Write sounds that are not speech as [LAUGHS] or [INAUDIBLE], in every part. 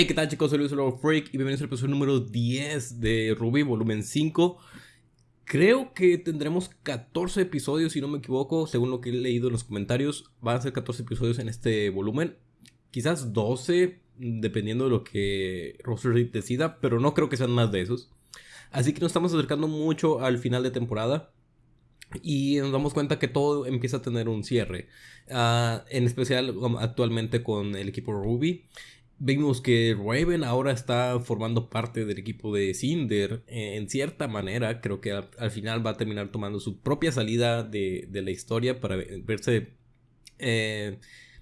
Hey, ¿qué tal chicos? Soy Luis Freak y bienvenidos al episodio número 10 de Ruby, volumen 5. Creo que tendremos 14 episodios, si no me equivoco, según lo que he leído en los comentarios. Van a ser 14 episodios en este volumen. Quizás 12, dependiendo de lo que Roster decida, pero no creo que sean más de esos. Así que nos estamos acercando mucho al final de temporada. Y nos damos cuenta que todo empieza a tener un cierre. Ah, en especial um, actualmente con el equipo Ruby. Vimos que Raven ahora está formando parte del equipo de Cinder. Eh, en cierta manera, creo que al, final va a terminar tomando su propia salida de, la historia para verse. Eh,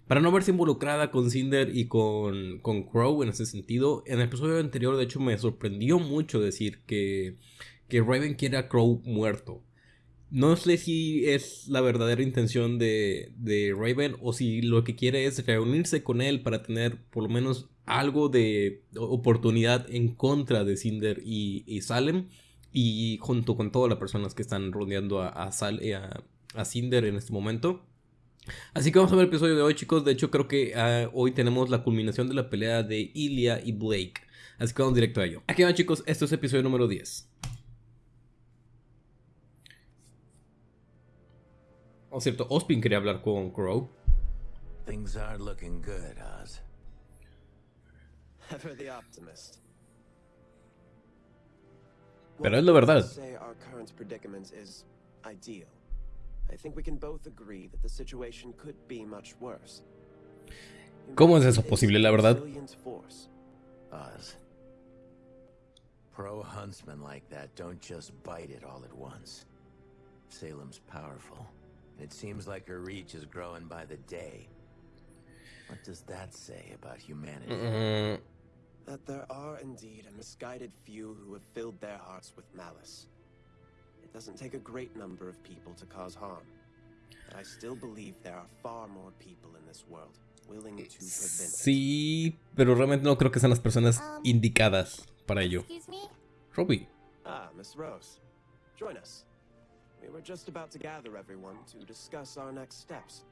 para no verse involucrada con Cinder y con, con Crow en ese sentido. En el episodio anterior, de hecho, me sorprendió mucho decir que, que Raven quiere a Crow muerto. No sé si es la verdadera intención de, Raven o si lo que quiere es reunirse con él para tener por lo menos algo de oportunidad en contra de Cinder y, Salem y junto con todas las personas que están rodeando a, a, a, Cinder en este momento. Así que vamos a ver el episodio de hoy chicos, de hecho creo que ah, hoy tenemos la culminación de la pelea de Ilya y Blake. Así que vamos directo a ello. Aquí van chicos, esto es episodio número 10. Oh, cierto, Ospin quería hablar con Crow. Things are looking good, Oz. Ever the optimist. Pero es la verdad. Our current predicament is ideal. I think we can both agree that the situation could be much worse. ¿Cómo es eso posible, la verdad? Oz. Pro huntsmen like that don't just bite it all at once. Salem's powerful. It seems like her reach is growing by the day. What does that say about humanity? Mm -hmm. That there are indeed a misguided few who have filled their hearts with malice. It doesn't take a great number of people to cause harm. But I still believe there are far more people in this world willing to prevent Sí, pero realmente no creo que sean las personas um, indicadas para ello. Excuse me? Robbie. Ah, Miss Rose. Join us. We were just about to gather everyone to discuss our next steps.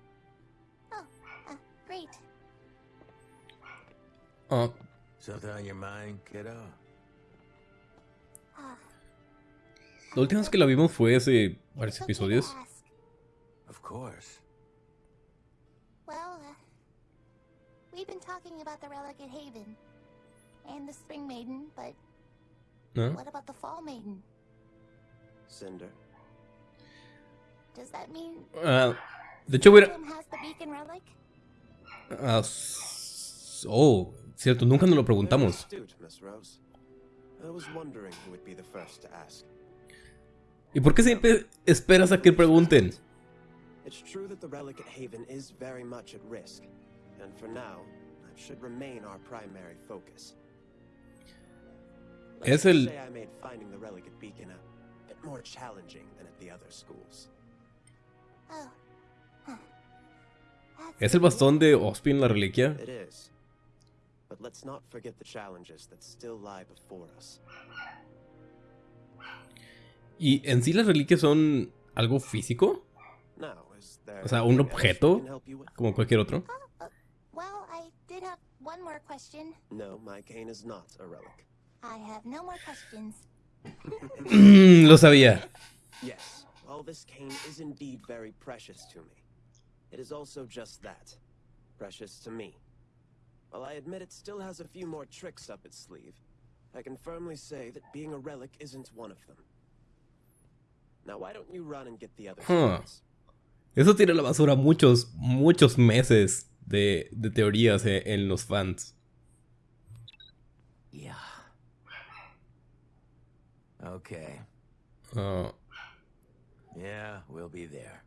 Oh, uh, great. Uh, Something on your mind, kiddo? Uh, la última vez que la vimos fue hace varios episodios. Of course. Well, uh, we've been talking about the relic at Haven and the Spring Maiden, but ¿No? what about the Fall Maiden? Cinder. Uh, de hecho, hubiera... Uh, oh, cierto, nunca nos lo preguntamos. ¿Y por qué siempre esperas a que pregunten? It's true that the relic at Haven is very much at risk, and for now, that should remain our primary focus. Es el... I made finding the relic at Beacon a bit more challenging than at the other schools. ¿Es el bastón de Ospin la reliquia? ¿Y en sí las reliquias son algo físico? O sea, un objeto, como cualquier otro. [CLEARS THROAT] Lo sabía. Well, this cane is indeed very precious to me. It is also just that. Precious to me. While I admit it still has a few more tricks up its sleeve, I can firmly say that being a relic isn't one of them. Now why don't you run and get the other huh. Eso tira la basura muchos, muchos meses de, de teorías eh, en los fans. Yeah. Okay. Uh, Be there.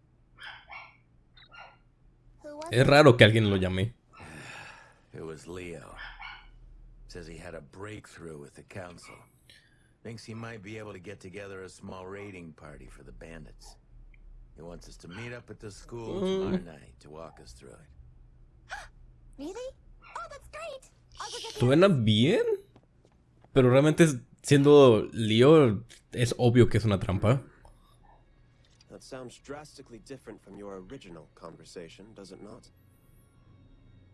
Es raro que alguien lo llame. It was Leo. Says he had a breakthrough with the council. Thinks he might be able to get together a small raiding party for the bandits. He wants us to meet up at the school mm. tomorrow night to walk us through it. [GASPS] Really? Oh, that's great. Suena bien, pero realmente siendo Leo es obvio que es una trampa. That sounds drastically different from your original conversation, does it not?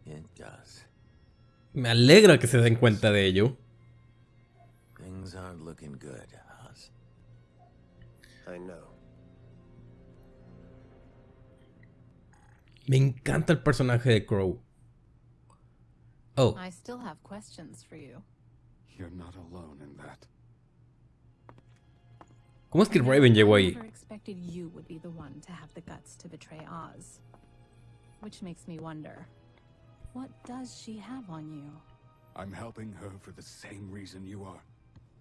It does. Me alegra que se den cuenta de ello. Things aren't looking good, Oz. I know. Me encanta el personaje de Crow. Oh, I still have questions for you. You're not alone in that. ¿Cómo es que Raven llegó ahí? never expected you would be the one to have the guts to betray Oz. Which makes me wonder, what does she have on you? I'm helping her for the same reason you are.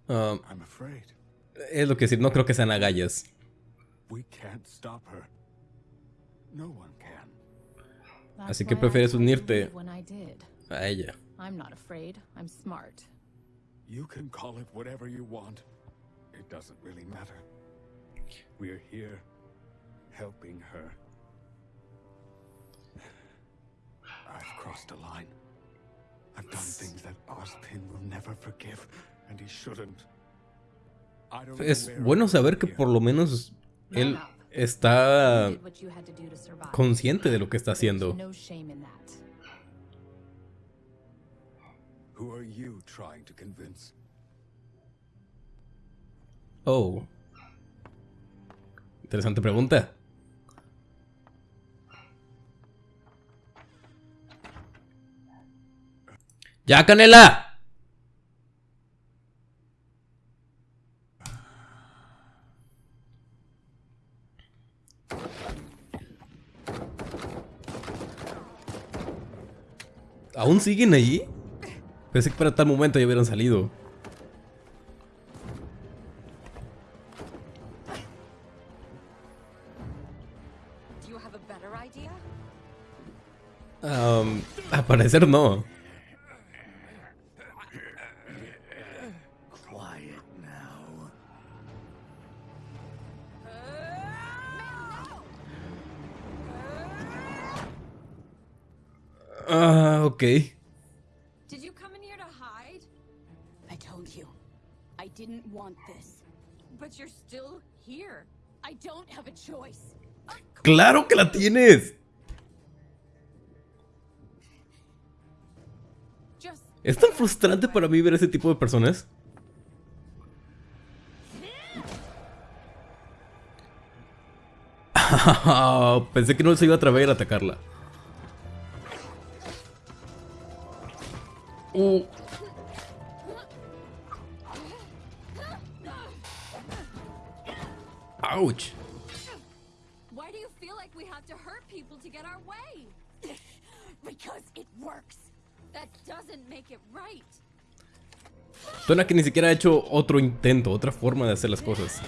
Um, I'm afraid. es lo que decir, no creo que sean agallas. We can't stop her. No one can. Así que prefieres unirte. A ella. I'm not afraid. I'm smart. You can call it whatever you want. It doesn't really matter. We're here helping her. I've crossed a line. I've done things that Ozpin will never forgive, and he shouldn't. I don't know Es bueno saber que por lo menos él está consciente de lo que está haciendo. Who are you trying to convince? Oh. Interesante pregunta. ¡Ya, Canela! ¿Aún siguen allí? Pensé que para tal momento ya hubieran salido. Um, al parecer no. Quiet now. Ah, ok. Did you come in here to hide? I told you, I didn't want this. But you're still here. I don't have a choice. ¡Claro que la tienes! Es tan frustrante para mí ver ese tipo de personas. [LAUGHS] Pensé que no se iba a atrever a atacarla. Uh. Ouch. why do you feel like we have to hurt people to get our way? [LAUGHS] Because it works. Suena que ni siquiera ha hecho otro intento, otra forma de hacer las cosas.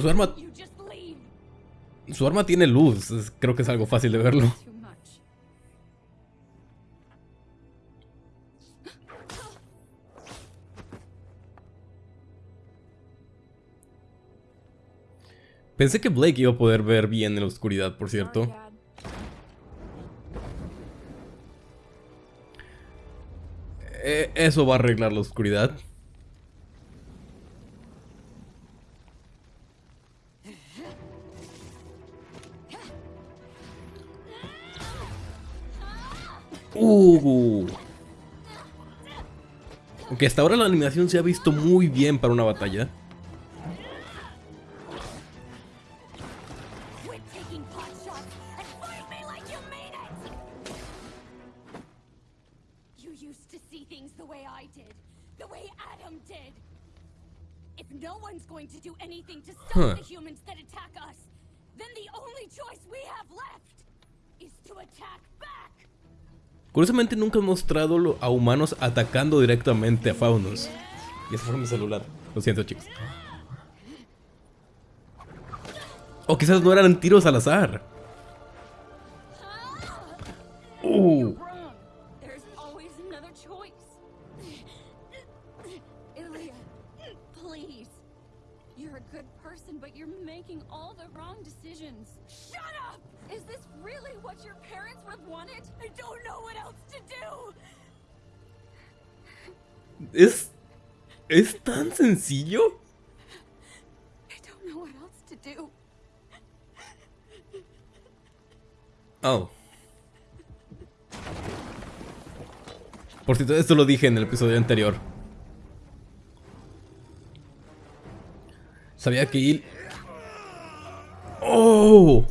Su arma, tiene luz. Creo que es algo fácil de verlo. Pensé que Blake iba a poder ver bien en la oscuridad, por cierto. Eh, eso va a arreglar la oscuridad. Uh. Aunque hasta ahora la animación se ha visto muy bien para una batalla. Huh. the humans that attack us, then the only choice we have left is to attack back. Curiosamente nunca han mostrado lo- a humanos atacando directamente a faunos. Y ese fue mi celular. Lo siento, chicos. O quizás no eran tiros al azar. Uh. All the wrong decisions. Shut up! Is this really what your parents would have wanted? I don't know what else to do. ¿Es, ¿Es tan sencillo? I don't know what else to do. Oh. Por cierto, esto lo dije en el episodio anterior. Sabía que Il... ¡Oh!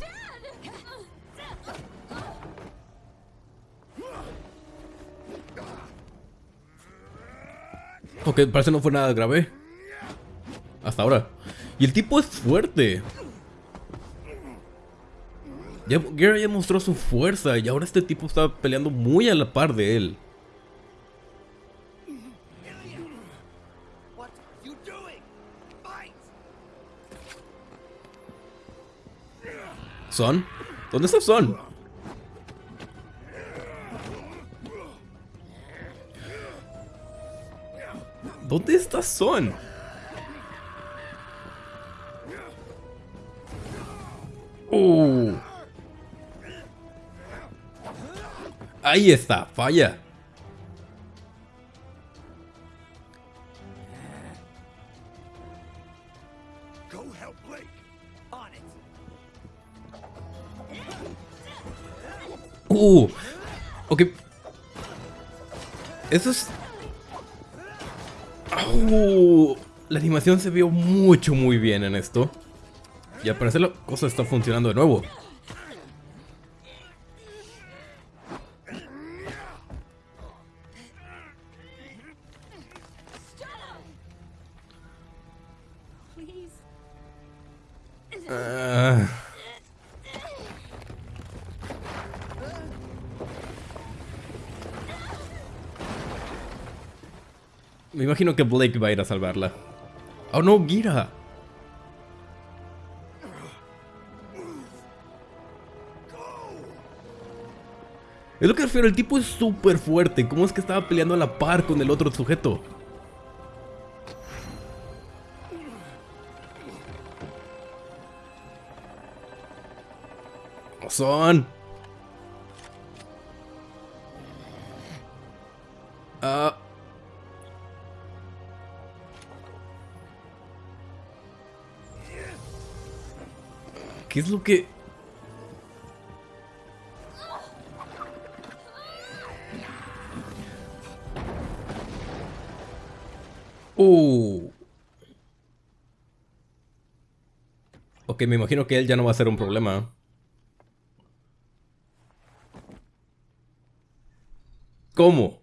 Ok, parece no fue nada grave. Hasta ahora. Y el tipo es fuerte. Ya, ya mostró su fuerza y ahora este tipo está peleando muy a la par de él. ¿Son? ¿Dónde está Son? ¿Dónde está Son? Uh. Ahí está, falla. Uh. Ok. Eso es... Uh, la animación se vio mucho, muy bien en esto. Y al parecer la cosa está funcionando de nuevo. Que Blake va a ir a salvarla. Oh no, Gira. Es lo que refiero, el tipo es súper fuerte. ¿Cómo es que estaba peleando a la par con el otro sujeto? ¿Cómo son? ¿Qué es lo que...? Uh. Ok, me imagino que él ya no va a ser un problema. ¿Cómo?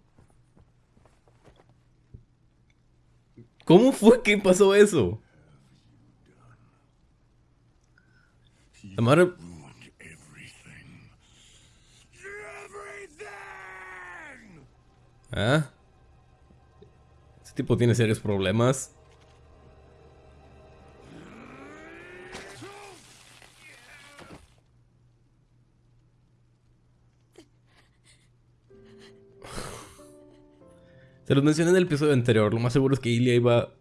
¿Cómo fue que pasó eso? Everything. Everything! ¿Ah? Ese tipo tiene serios problemas. Se los mencioné en el episodio anterior. Lo más seguro es que Ilya iba.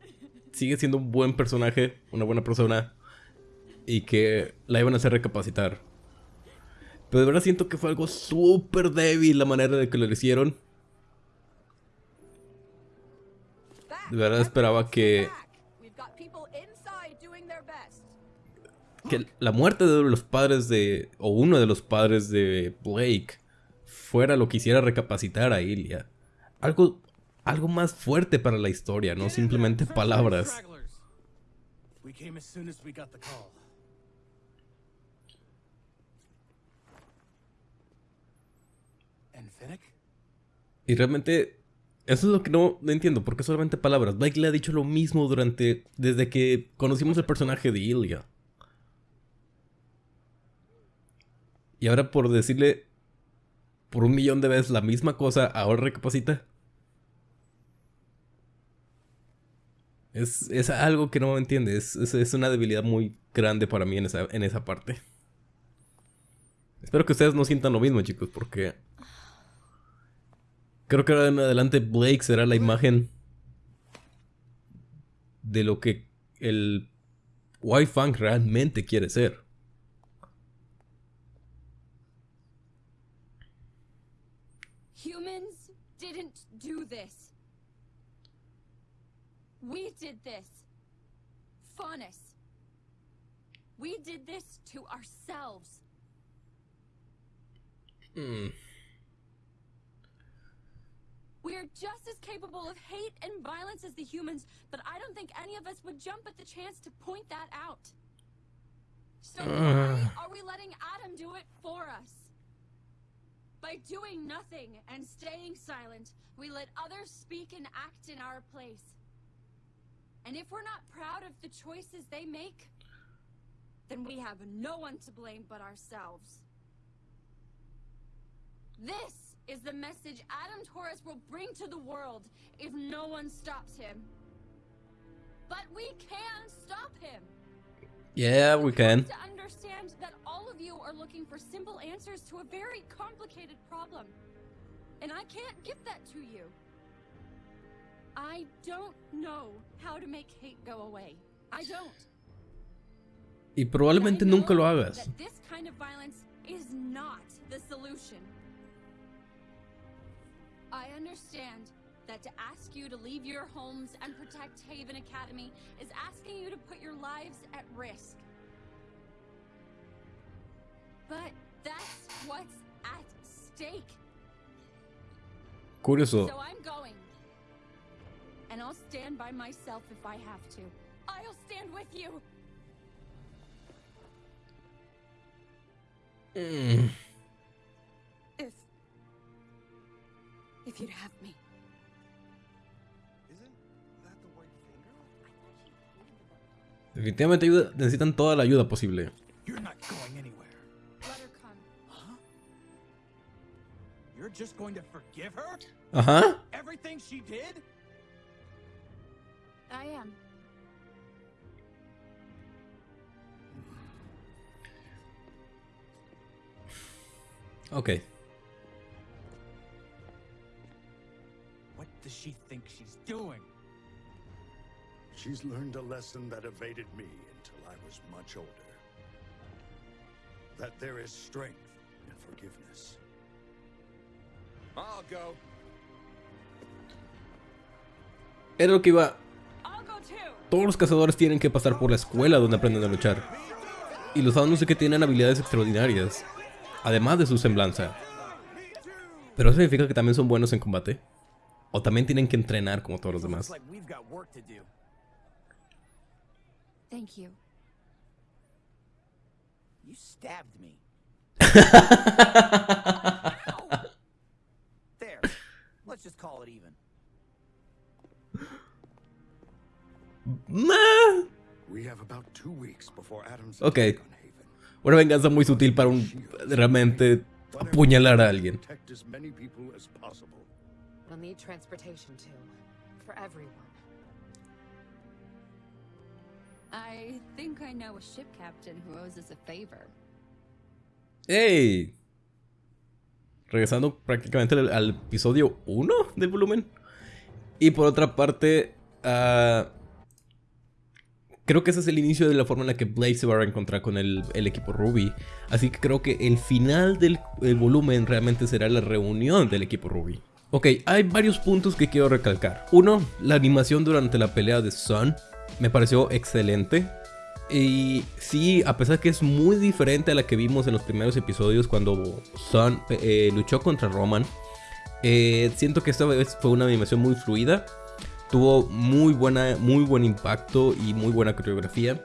Sigue siendo un buen personaje, una buena persona. Y que la iban a hacer recapacitar. Pero de verdad siento que fue algo súper débil la manera de que lo hicieron. De verdad esperaba que, que la muerte de los padres de... o uno de los padres de Blake fuera lo que hiciera recapacitar a Ilya. Algo, algo más fuerte para la historia, no simplemente palabras. And Finnick? Y realmente eso es lo que no, entiendo, porque solamente palabras. Blake le ha dicho lo mismo durante desde que conocimos el personaje de Ilya. Y ahora por decirle por un millón de veces la misma cosa, ahora recapacita. Es, es algo que no entiende. Es, es, es una debilidad muy grande para mí en esa, en esa parte. Espero que ustedes no sientan lo mismo, chicos, porque Creo que ahora en adelante Blake será la imagen de lo que el White Fang realmente quiere ser. Humans didn't do this. We did this. Faunus. We did this to ourselves. Hmm. We're just as capable of hate and violence as the humans, but I don't think any of us would jump at the chance to point that out. So why are we letting Adam do it for us? By doing nothing and staying silent, we let others speak and act in our place. And if we're not proud of the choices they make, then we have no one to blame but ourselves. This is the message Adam Torres will bring to the world if no one stops him. But we can stop him. Yeah, we can. To understand that all of you are looking for simple answers to a very complicated problem. And I can't give that to you. I don't know how to make hate go away. I don't. Y probablemente nunca lo hagas. This kind of violence is not the solution. I understand that to ask you to leave your homes and protect Haven Academy is asking you to put your lives at risk. But that's what's at stake. So I'm going. And I'll stand by myself if I have to. I'll stand with you. Mm. If you'd have me. Isn't that the white finger? Definitivamente ayuda, necesitan toda la ayuda posible. You're not she think she's doing? She's learned a lesson that evaded me until I was much older. That there is strength in forgiveness. I'll go. Era lo que iba. Todos los cazadores tienen que pasar por la escuela donde aprenden a luchar. Y los no sé que tienen habilidades extraordinarias. Además de su semblanza. Pero eso significa que también son buenos en combate. O también tienen que entrenar como todos los demás. Thank you. You stabbed me. [LAUGHS] there. Let's just call it even. Nah. We have about two weeks before Adam's Okay. Una venganza muy sutil para un realmente apuñalar a alguien. We'll need transportation too. For everyone. I think I know a ship captain who owes us a favor. ¡Ey! Regresando prácticamente al, al episodio 1 del volumen. Y por otra parte, ah, creo que ese es el inicio de la forma en la que Blade se va a reencontrar con el, el equipo Ruby. Así que creo que el final del el volumen realmente será la reunión del equipo Ruby. Ok, hay varios puntos que quiero recalcar. Uno, la animación durante la pelea de Sun me pareció excelente. Y sí, a pesar que es muy diferente a la que vimos en los primeros episodios cuando Sun eh, luchó contra Roman, eh, siento que esta vez fue una animación muy fluida. Tuvo muy, buena, muy buen impacto y muy buena coreografía.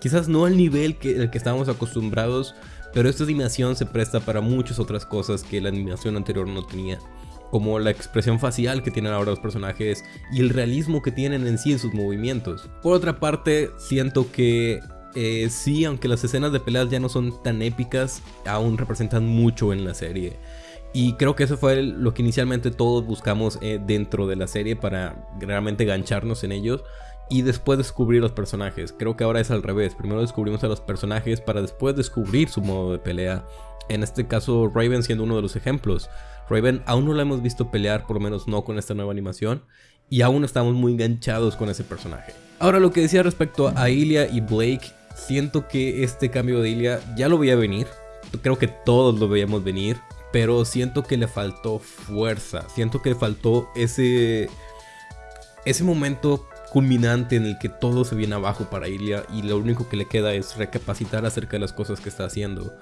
Quizás no al nivel que, el que estábamos acostumbrados, pero esta animación se presta para muchas otras cosas que la animación anterior no tenía. Como la expresión facial que tienen ahora los personajes y el realismo que tienen en sí en sus movimientos. Por otra parte, siento que eh, sí, aunque las escenas de peleas ya no son tan épicas, aún representan mucho en la serie. Y creo que eso fue lo que inicialmente todos buscamos eh, dentro de la serie para realmente gancharnos en ellos y después descubrir los personajes. Creo que ahora es al revés. Primero descubrimos a los personajes para después descubrir su modo de pelea. En este caso, Raven siendo uno de los ejemplos. Raven aún no la hemos visto pelear, por lo menos no con esta nueva animación, y aún estamos muy enganchados con ese personaje. Ahora lo que decía respecto a Ilia y Blake, siento que este cambio de Ilia ya lo veía venir, creo que todos lo veíamos venir, pero siento que le faltó fuerza, siento que le faltó ese, ese momento culminante en el que todo se viene abajo para Ilia y lo único que le queda es recapacitar acerca de las cosas que está haciendo.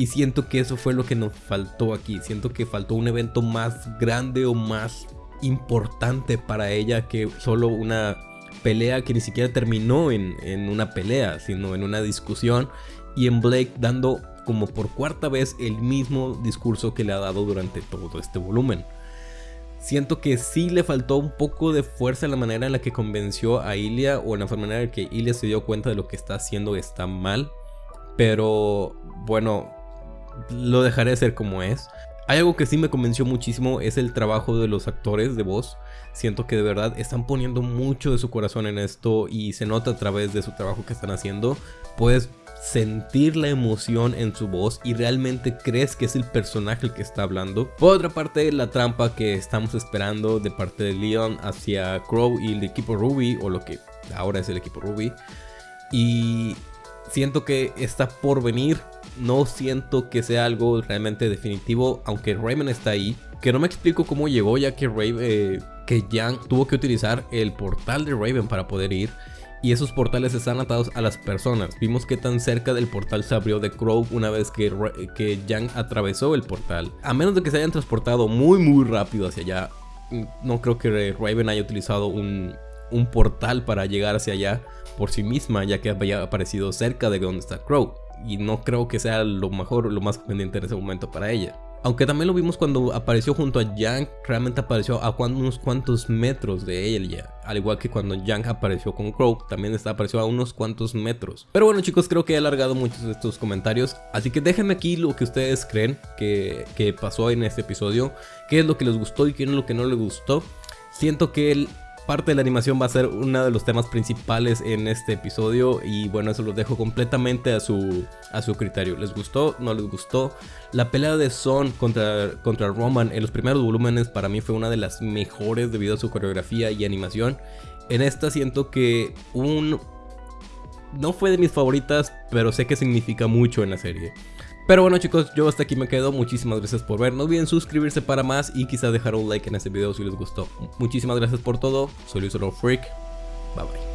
Y siento que eso fue lo que nos faltó aquí. Siento que faltó un evento más grande o más importante para ella que solo una pelea que ni siquiera terminó en, en una pelea, sino en una discusión. Y en Blake dando como por cuarta vez el mismo discurso que le ha dado durante todo este volumen. Siento que sí le faltó un poco de fuerza en la manera en la que convenció a Ilia o en la manera en la que Ilia se dio cuenta de lo que está haciendo está mal. Pero bueno, lo dejaré ser como es. Hay algo que sí me convenció muchísimo, es el trabajo de los actores de voz. Siento que de verdad están poniendo mucho de su corazón en esto y se nota a través de su trabajo que están haciendo. Puedes sentir la emoción en su voz y realmente crees que es el personaje el que está hablando. Por otra parte, la trampa que estamos esperando de parte de Leon hacia Crow y el equipo Ruby, o lo que ahora es el equipo Ruby. Y siento que está por venir. No siento que sea algo realmente definitivo, aunque Raven está ahí. Que no me explico cómo llegó, ya que Raven, eh, que Yang tuvo que utilizar el portal de Raven para poder ir y esos portales están atados a las personas. Vimos que tan cerca del portal se abrió de Crow una vez que, que Yang atravesó el portal. A menos de que se hayan transportado muy muy rápido hacia allá, no creo que Raven haya utilizado un, un portal para llegar hacia allá por sí misma, ya que había aparecido cerca de donde está Crow. Y no creo que sea lo mejor lo más conveniente en ese momento para ella. Aunque también lo vimos cuando apareció junto a Yang, realmente apareció a unos cuantos metros de ella. Al igual que cuando Yang apareció con Crow, también está, apareció a unos cuantos metros. Pero bueno chicos, creo que he alargado muchos de estos comentarios. Así que déjenme aquí lo que ustedes creen que, que pasó en este episodio. Qué es lo que les gustó y qué es lo que no les gustó. Siento que el parte de la animación va a ser uno de los temas principales en este episodio y bueno, eso lo dejo completamente a su, a su criterio. ¿Les gustó? ¿No les gustó? La pelea de Son contra, contra Roman en los primeros volúmenes para mí fue una de las mejores debido a su coreografía y animación. En esta siento que un... No fue de mis favoritas, pero sé que significa mucho en la serie. Pero bueno chicos, yo hasta aquí me quedo. Muchísimas gracias por ver. No olviden suscribirse para más y quizás dejar un like en este video si les gustó. Muchísimas gracias por todo. Soy Luis Freak. Bye bye.